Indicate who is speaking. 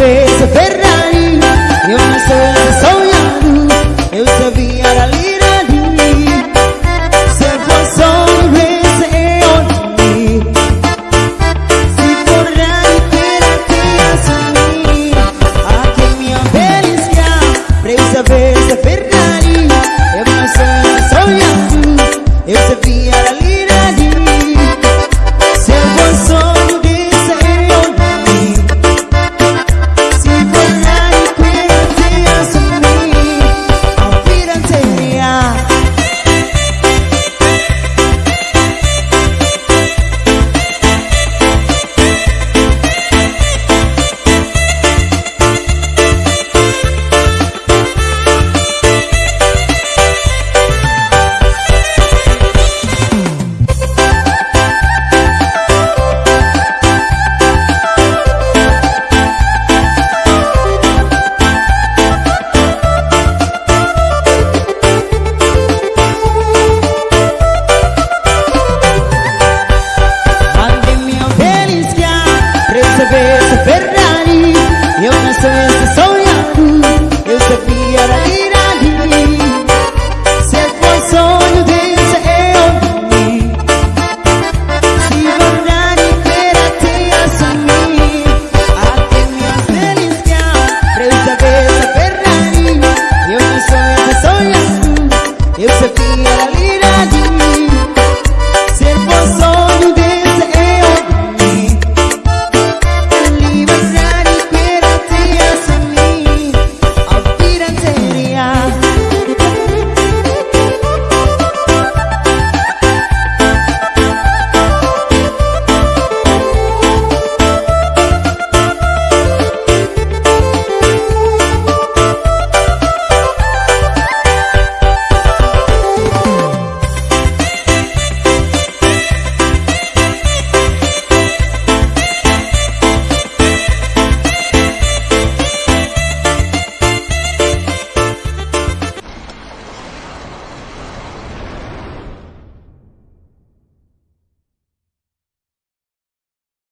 Speaker 1: vez Ferrari, eu não sei se sou eu esta Ferrari y una vez soy azul, esta vía la